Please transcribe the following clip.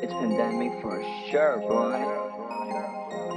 It's pandemic for sure, boy.